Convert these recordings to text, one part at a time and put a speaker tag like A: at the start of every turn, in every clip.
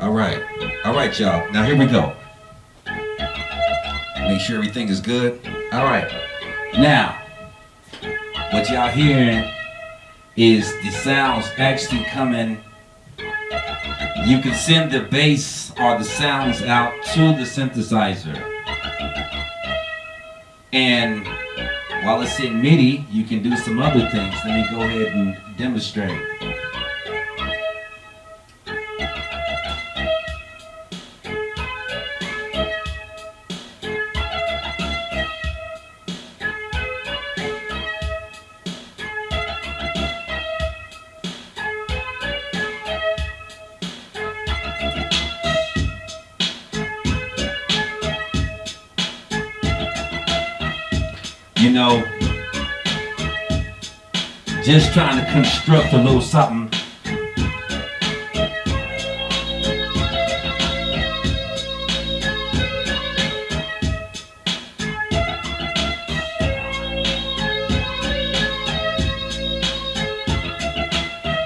A: All right. All right, y'all. Now here we go. Make sure everything is good. All right. Now, what y'all hearing is the sounds actually coming. You can send the bass or the sounds out to the synthesizer. And while it's in MIDI, you can do some other things. Let me go ahead and demonstrate. You know, just trying to construct a little something.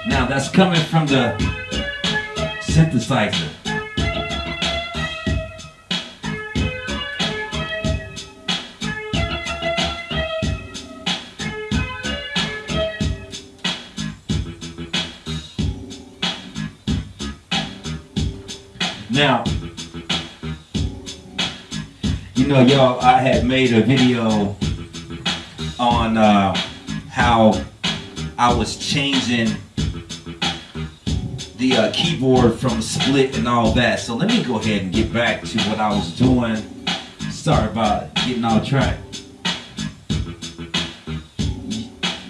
A: Now that's coming from the synthesizer. Now, you know, y'all, I had made a video on uh, how I was changing the uh, keyboard from split and all that. So let me go ahead and get back to what I was doing. Sorry about getting off track.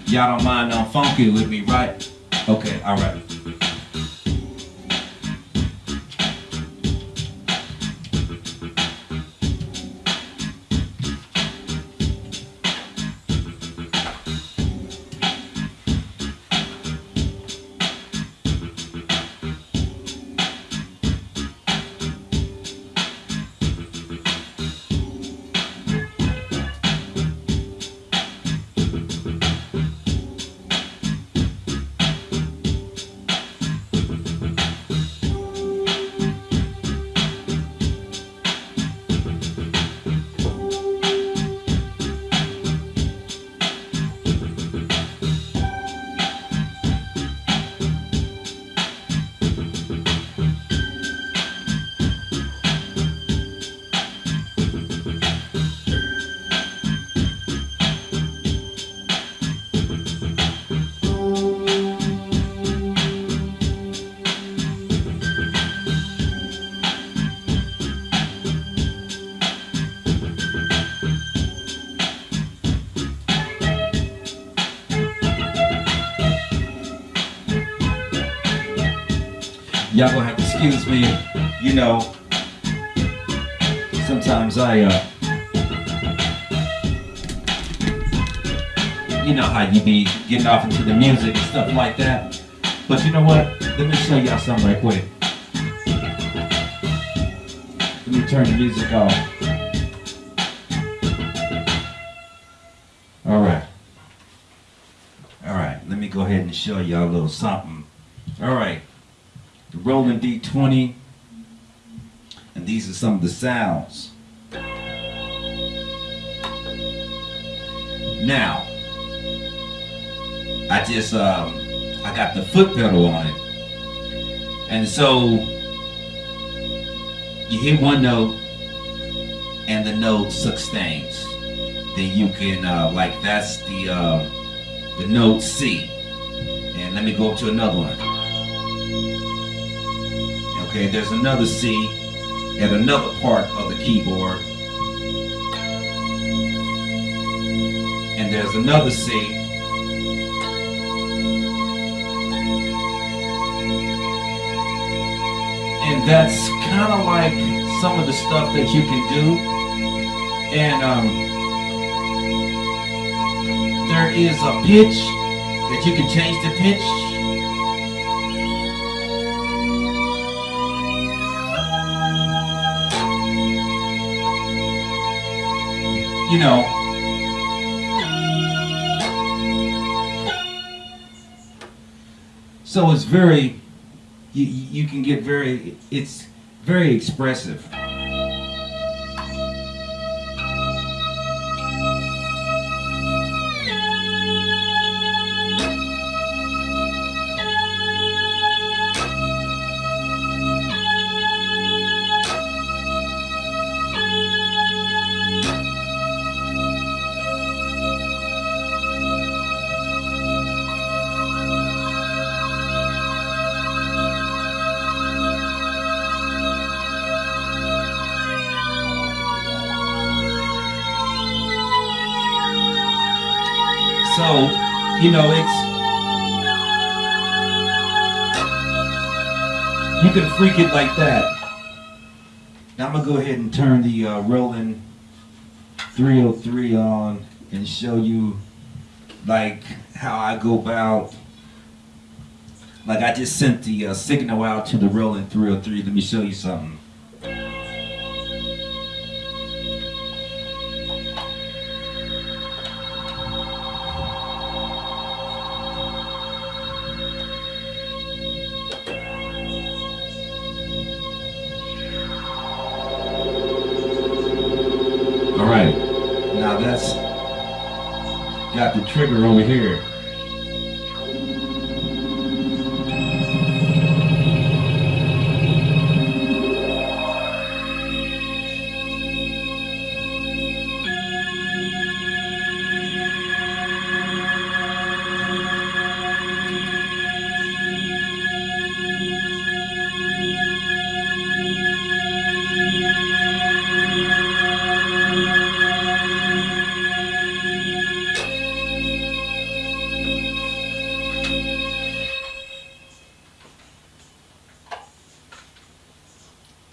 A: Y'all don't mind on funky with me, right? Okay, all right. Y'all gonna have to excuse me. You know, sometimes I, uh, you know how you be getting off into the music and stuff like that. But you know what? Let me show y'all something right quick. Let me turn the music off. All right. All right, let me go ahead and show y'all a little something. All right the Roland D20, and these are some of the sounds. Now, I just, um, I got the foot pedal on it. And so, you hit one note, and the note sustains. Then you can, uh, like, that's the, uh, the note C. And let me go up to another one. Okay, there's another C at another part of the keyboard. And there's another C. And that's kind of like some of the stuff that you can do. And um, there is a pitch that you can change the pitch you know, so it's very, you, you can get very, it's very expressive. So, you know, it's you can freak it like that. Now I'm gonna go ahead and turn the uh, Roland 303 on and show you like how I go about. Like I just sent the uh, signal out to the Roland 303. Let me show you something. Trigger over here.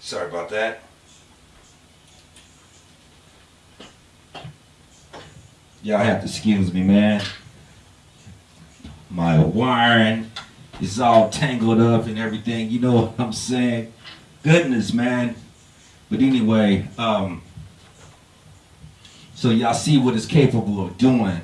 A: Sorry about that. Y'all have to excuse me, man. My wiring is all tangled up and everything. You know what I'm saying? Goodness, man. But anyway, um, so y'all see what it's capable of doing.